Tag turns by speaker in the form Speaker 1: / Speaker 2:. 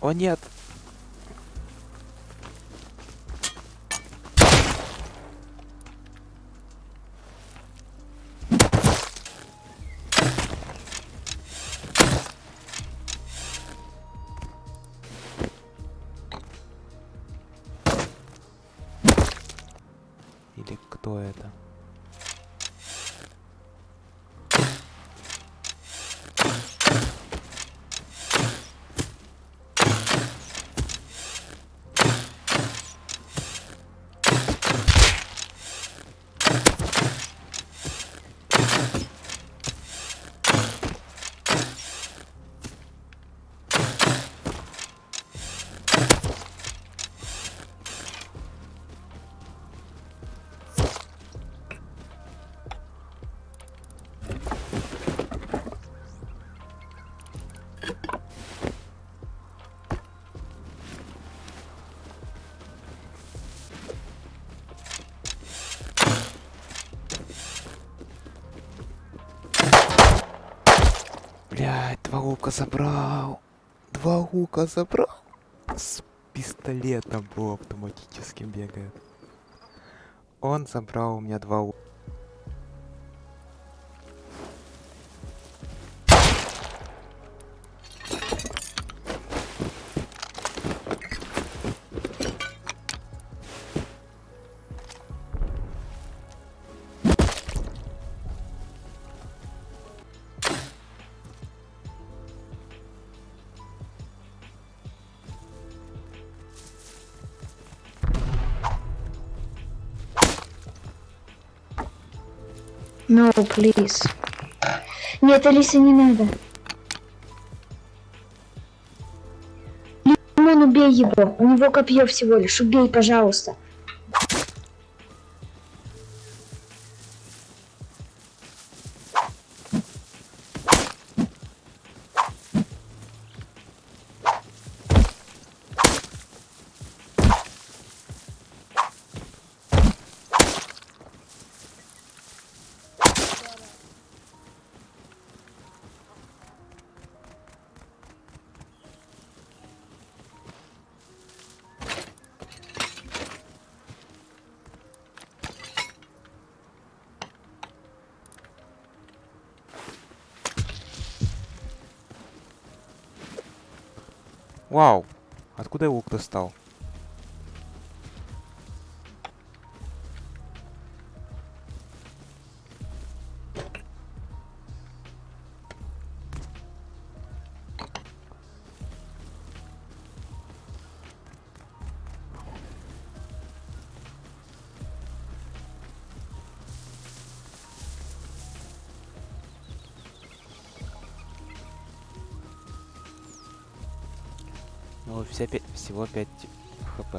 Speaker 1: О нет! Или кто это? Блядь, два лука забрал. Два лука забрал. С пистолетом полуавтоматическим бегает. Он забрал у меня два лука.
Speaker 2: No, please. Нет, Алиса, не надо. Лимон, убей его. У него копье всего лишь. Убей, пожалуйста.
Speaker 1: Вау! Откуда я лук достал? Ну, все пя- всего 5 хп.